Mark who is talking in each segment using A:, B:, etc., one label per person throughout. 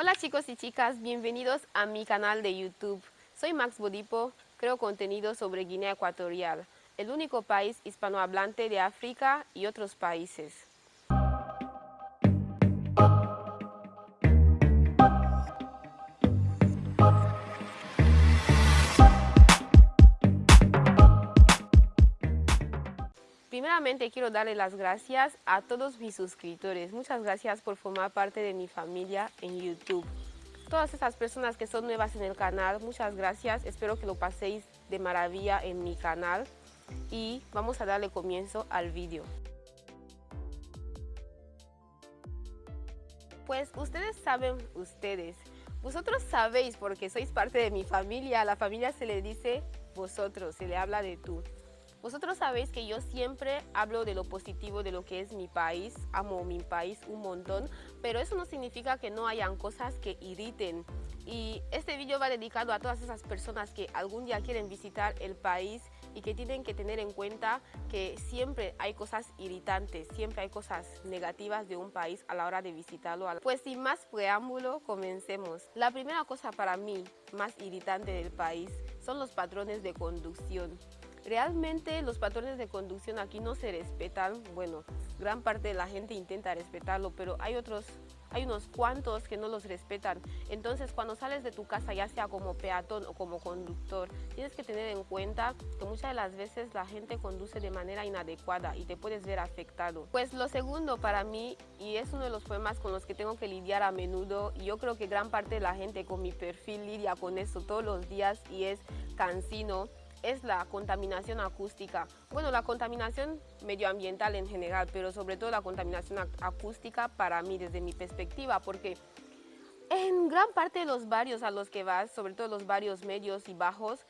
A: Hola chicos y chicas, bienvenidos a mi canal de YouTube. Soy Max Bodipo, creo contenido sobre Guinea Ecuatorial, el único país hispanohablante de África y otros países. Primeramente quiero darle las gracias a todos mis suscriptores. Muchas gracias por formar parte de mi familia en YouTube. Todas esas personas que son nuevas en el canal, muchas gracias. Espero que lo paséis de maravilla en mi canal. Y vamos a darle comienzo al vídeo. Pues ustedes saben, ustedes, vosotros sabéis porque sois parte de mi familia. A la familia se le dice vosotros, se le habla de tú. Vosotros sabéis que yo siempre hablo de lo positivo de lo que es mi país, amo mi país un montón, pero eso no significa que no hayan cosas que irriten. Y este vídeo va dedicado a todas esas personas que algún día quieren visitar el país y que tienen que tener en cuenta que siempre hay cosas irritantes, siempre hay cosas negativas de un país a la hora de visitarlo. Pues sin más preámbulo, comencemos. La primera cosa para mí más irritante del país son los patrones de conducción. Realmente los patrones de conducción aquí no se respetan, bueno, gran parte de la gente intenta respetarlo, pero hay otros, hay unos cuantos que no los respetan. Entonces cuando sales de tu casa, ya sea como peatón o como conductor, tienes que tener en cuenta que muchas de las veces la gente conduce de manera inadecuada y te puedes ver afectado. Pues lo segundo para mí, y es uno de los problemas con los que tengo que lidiar a menudo, y yo creo que gran parte de la gente con mi perfil lidia con eso todos los días y es cansino, es la contaminación acústica. Bueno, la contaminación medioambiental en general, pero sobre todo la contaminación acústica para mí desde mi perspectiva, porque en gran parte de los barrios a los que vas, sobre todo los barrios medios y bajos,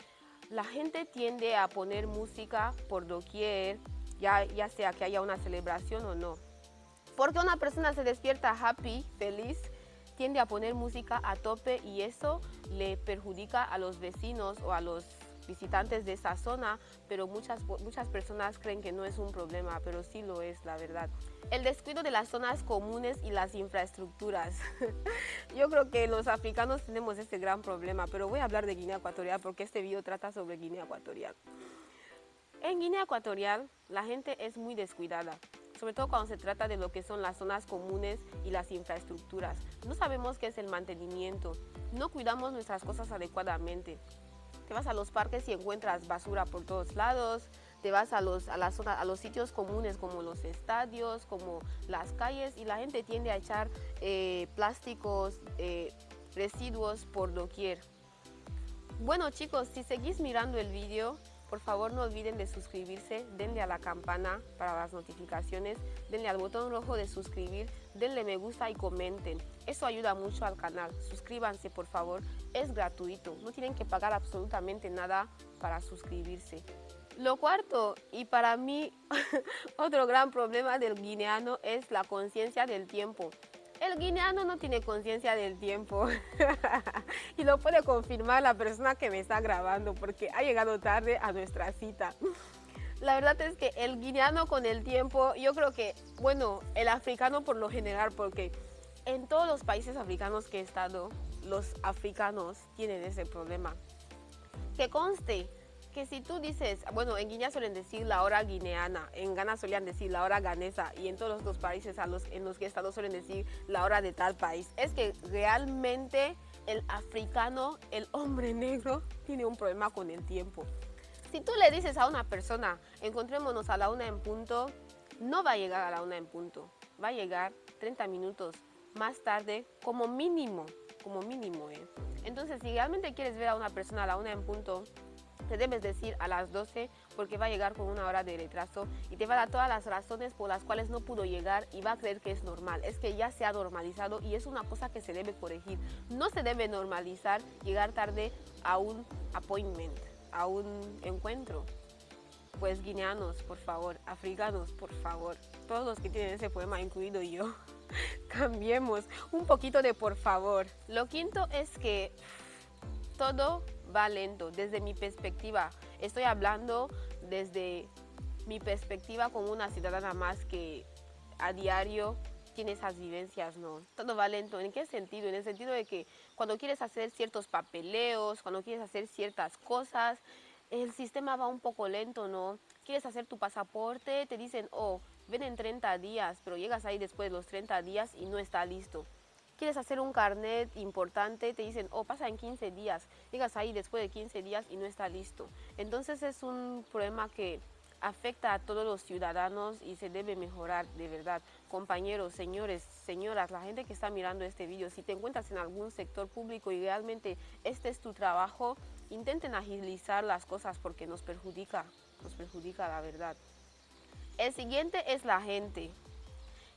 A: la gente tiende a poner música por doquier, ya, ya sea que haya una celebración o no. Porque una persona se despierta happy, feliz, tiende a poner música a tope y eso le perjudica a los vecinos o a los visitantes de esa zona, pero muchas, muchas personas creen que no es un problema, pero sí lo es, la verdad. El descuido de las zonas comunes y las infraestructuras. Yo creo que los africanos tenemos este gran problema, pero voy a hablar de Guinea Ecuatorial porque este video trata sobre Guinea Ecuatorial. En Guinea Ecuatorial la gente es muy descuidada, sobre todo cuando se trata de lo que son las zonas comunes y las infraestructuras. No sabemos qué es el mantenimiento, no cuidamos nuestras cosas adecuadamente. Te vas a los parques y encuentras basura por todos lados, te vas a los, a, a los sitios comunes como los estadios, como las calles y la gente tiende a echar eh, plásticos, eh, residuos por doquier. Bueno chicos, si seguís mirando el vídeo, por favor no olviden de suscribirse, denle a la campana para las notificaciones, denle al botón rojo de suscribir, denle me gusta y comenten. Eso ayuda mucho al canal. Suscríbanse por favor, es gratuito, no tienen que pagar absolutamente nada para suscribirse. Lo cuarto, y para mí otro gran problema del guineano es la conciencia del tiempo. El guineano no tiene conciencia del tiempo y lo puede confirmar la persona que me está grabando porque ha llegado tarde a nuestra cita. La verdad es que el guineano con el tiempo, yo creo que, bueno, el africano por lo general, porque en todos los países africanos que he estado, los africanos tienen ese problema. Que conste, que si tú dices, bueno, en Guinea suelen decir la hora guineana, en Ghana solían decir la hora ganesa y en todos los otros países a los, en los que he estado suelen decir la hora de tal país, es que realmente el africano, el hombre negro, tiene un problema con el tiempo. Si tú le dices a una persona, encontrémonos a la una en punto, no va a llegar a la una en punto, va a llegar 30 minutos más tarde como mínimo, como mínimo. ¿eh? Entonces, si realmente quieres ver a una persona a la una en punto, te debes decir a las 12 porque va a llegar con una hora de retraso y te va a dar todas las razones por las cuales no pudo llegar y va a creer que es normal. Es que ya se ha normalizado y es una cosa que se debe corregir. No se debe normalizar llegar tarde a un appointment, a un encuentro. Pues guineanos, por favor, africanos, por favor, todos los que tienen ese poema, incluido yo, cambiemos un poquito de por favor. Lo quinto es que todo va lento desde mi perspectiva. Estoy hablando desde mi perspectiva como una ciudadana más que a diario tiene esas vivencias, ¿no? Todo va lento. ¿En qué sentido? En el sentido de que cuando quieres hacer ciertos papeleos, cuando quieres hacer ciertas cosas, el sistema va un poco lento, ¿no? Quieres hacer tu pasaporte, te dicen, oh, ven en 30 días, pero llegas ahí después de los 30 días y no está listo. Quieres hacer un carnet importante, te dicen, oh, pasa en 15 días. Llegas ahí después de 15 días y no está listo. Entonces es un problema que afecta a todos los ciudadanos y se debe mejorar de verdad. Compañeros, señores, señoras, la gente que está mirando este video, si te encuentras en algún sector público y realmente este es tu trabajo, intenten agilizar las cosas porque nos perjudica, nos perjudica la verdad. El siguiente es la gente.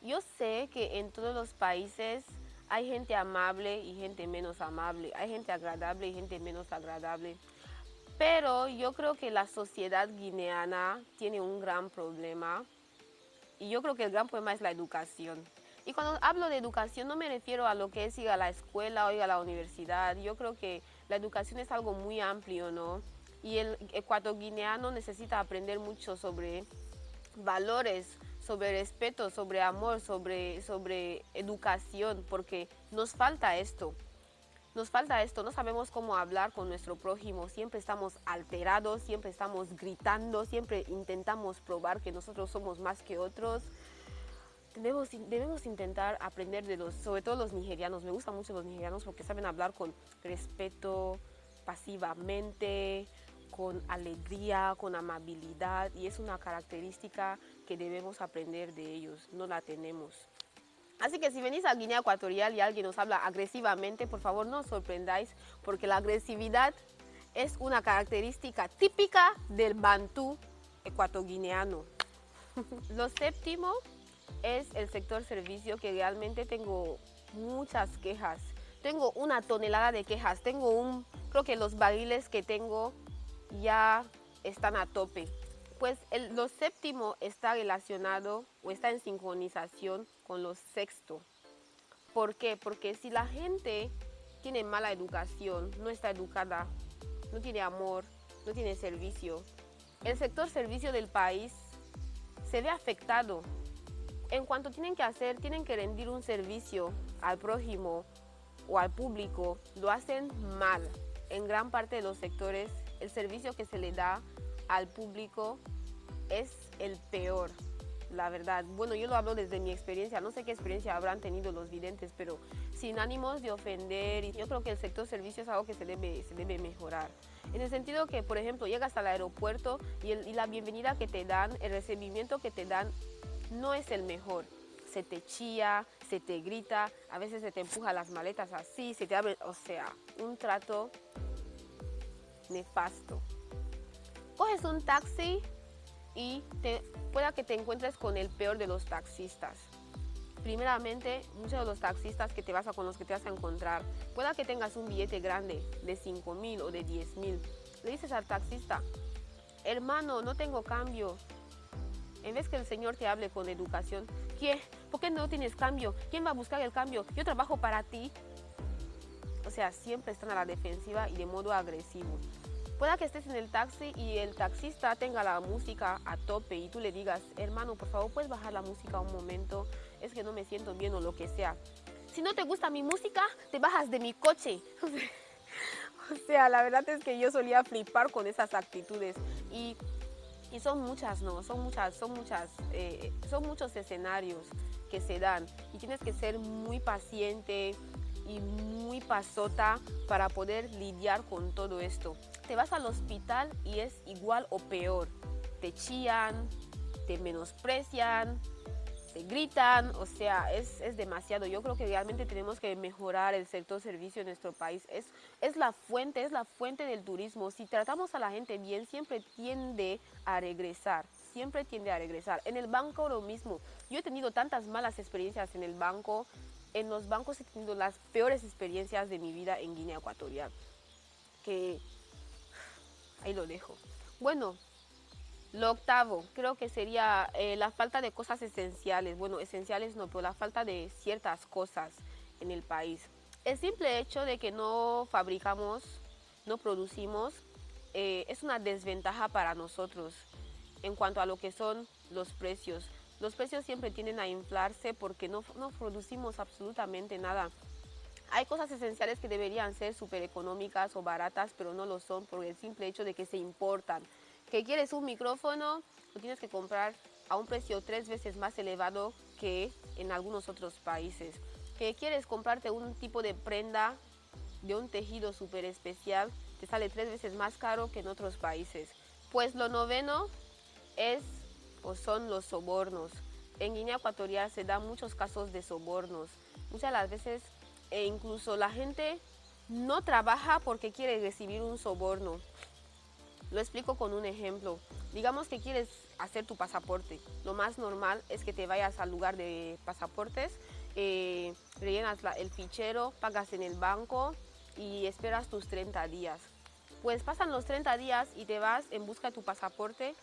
A: Yo sé que en todos los países hay gente amable y gente menos amable, hay gente agradable y gente menos agradable. Pero yo creo que la sociedad guineana tiene un gran problema y yo creo que el gran problema es la educación. Y cuando hablo de educación no me refiero a lo que es ir a la escuela o ir a la universidad. Yo creo que la educación es algo muy amplio, ¿no? Y el ecuatoriano necesita aprender mucho sobre valores, sobre respeto, sobre amor, sobre, sobre educación, porque nos falta esto. Nos falta esto, no sabemos cómo hablar con nuestro prójimo, siempre estamos alterados, siempre estamos gritando, siempre intentamos probar que nosotros somos más que otros. Debemos, debemos intentar aprender de los, sobre todo los nigerianos, me gustan mucho los nigerianos porque saben hablar con respeto, pasivamente, con alegría, con amabilidad y es una característica que debemos aprender de ellos, no la tenemos. Así que si venís a Guinea Ecuatorial y alguien nos habla agresivamente, por favor no os sorprendáis porque la agresividad es una característica típica del bantú ecuatoguineano. Lo séptimo es el sector servicio que realmente tengo muchas quejas. Tengo una tonelada de quejas, tengo un, creo que los barriles que tengo ya están a tope. Pues el, lo séptimo está relacionado o está en sincronización con lo sexto. ¿Por qué? Porque si la gente tiene mala educación, no está educada, no tiene amor, no tiene servicio, el sector servicio del país se ve afectado. En cuanto tienen que hacer, tienen que rendir un servicio al prójimo o al público, lo hacen mal. En gran parte de los sectores, el servicio que se le da al público es el peor, la verdad. Bueno, yo lo hablo desde mi experiencia, no sé qué experiencia habrán tenido los videntes, pero sin ánimos de ofender, yo creo que el sector servicio es algo que se debe, se debe mejorar. En el sentido que, por ejemplo, llegas al aeropuerto y, y la bienvenida que te dan, el recibimiento que te dan, no es el mejor se te chía, se te grita, a veces se te empuja las maletas así, se te abre, o sea, un trato nefasto. Coges un taxi y te, pueda que te encuentres con el peor de los taxistas. Primeramente, muchos de los taxistas que te vas a, con los que te vas a encontrar, pueda que tengas un billete grande de 5 mil o de 10 mil. Le dices al taxista, hermano, no tengo cambio. En vez que el Señor te hable con educación, ¿qué? ¿Por qué no tienes cambio? ¿Quién va a buscar el cambio? Yo trabajo para ti. O sea, siempre están a la defensiva y de modo agresivo. Pueda que estés en el taxi y el taxista tenga la música a tope y tú le digas, hermano, por favor, puedes bajar la música un momento, es que no me siento bien o lo que sea. Si no te gusta mi música, te bajas de mi coche. o sea, la verdad es que yo solía flipar con esas actitudes y, y son muchas, ¿no? Son muchas, son muchas, eh, son muchos escenarios que se dan y tienes que ser muy paciente, y muy pasota para poder lidiar con todo esto. Te vas al hospital y es igual o peor. Te chían, te menosprecian, te gritan, o sea, es, es, demasiado. Yo creo que realmente tenemos que mejorar el sector servicio en nuestro país. Es, es la fuente, es la fuente del turismo. Si tratamos a la gente bien, siempre tiende a regresar, siempre tiende a regresar. En el banco lo mismo. Yo he tenido tantas malas experiencias en el banco, en los bancos he tenido las peores experiencias de mi vida en Guinea Ecuatorial. Que ahí lo dejo. Bueno, lo octavo creo que sería eh, la falta de cosas esenciales. Bueno, esenciales no, pero la falta de ciertas cosas en el país. El simple hecho de que no fabricamos, no producimos, eh, es una desventaja para nosotros en cuanto a lo que son los precios los precios siempre tienden a inflarse porque no, no producimos absolutamente nada. Hay cosas esenciales que deberían ser súper económicas o baratas, pero no lo son por el simple hecho de que se importan. Que quieres un micrófono, lo tienes que comprar a un precio tres veces más elevado que en algunos otros países. Que quieres comprarte un tipo de prenda de un tejido súper especial, te sale tres veces más caro que en otros países. Pues lo noveno es o son los sobornos. En Guinea Ecuatorial se dan muchos casos de sobornos. Muchas de las veces e incluso la gente no trabaja porque quiere recibir un soborno. Lo explico con un ejemplo. Digamos que quieres hacer tu pasaporte. Lo más normal es que te vayas al lugar de pasaportes, eh, rellenas el fichero, pagas en el banco y esperas tus 30 días. Pues pasan los 30 días y te vas en busca de tu pasaporte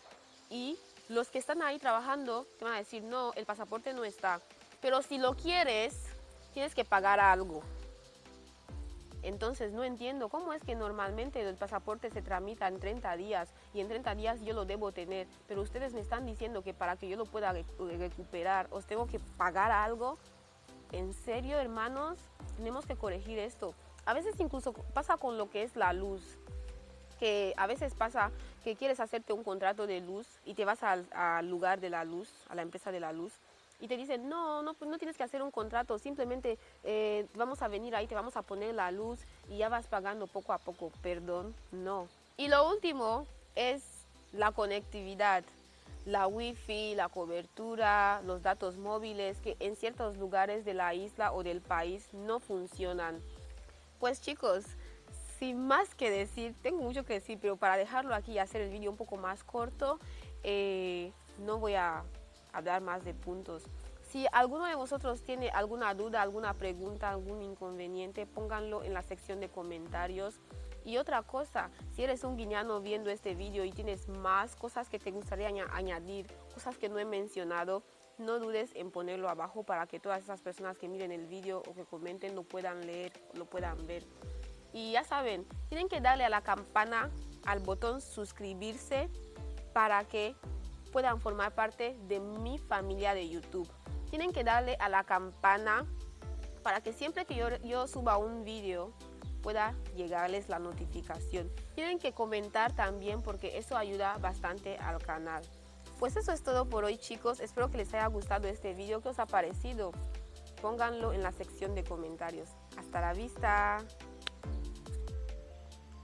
A: y los que están ahí trabajando te van a decir, no, el pasaporte no está. Pero si lo quieres, tienes que pagar algo. Entonces no entiendo cómo es que normalmente el pasaporte se tramita en 30 días y en 30 días yo lo debo tener, pero ustedes me están diciendo que para que yo lo pueda recuperar os tengo que pagar algo. ¿En serio, hermanos? Tenemos que corregir esto. A veces incluso pasa con lo que es la luz, que a veces pasa que quieres hacerte un contrato de luz y te vas al, lugar de la luz, a la empresa de la luz, y te dicen, no, no, pues no tienes que hacer un contrato, simplemente eh, vamos a venir ahí, te vamos a poner la luz y ya vas pagando poco a poco. Perdón, no. Y lo último es la conectividad, la wifi, la cobertura, los datos móviles que en ciertos lugares de la isla o del país no funcionan. Pues chicos, sin más que decir, tengo mucho que decir, pero para dejarlo aquí y hacer el vídeo un poco más corto, eh, no voy a hablar más de puntos. Si alguno de vosotros tiene alguna duda, alguna pregunta, algún inconveniente, pónganlo en la sección de comentarios. Y otra cosa, si eres un guineano viendo este vídeo y tienes más cosas que te gustaría añadir, cosas que no he mencionado, no dudes en ponerlo abajo para que todas esas personas que miren el vídeo o que comenten lo puedan leer, lo puedan ver. Y ya saben, tienen que darle a la campana, al botón suscribirse para que puedan formar parte de mi familia de YouTube. Tienen que darle a la campana para que siempre que yo, yo suba un vídeo pueda llegarles la notificación. Tienen que comentar también porque eso ayuda bastante al canal. Pues eso es todo por hoy chicos, espero que les haya gustado este vídeo, ¿qué os ha parecido? Pónganlo en la sección de comentarios. Hasta la vista.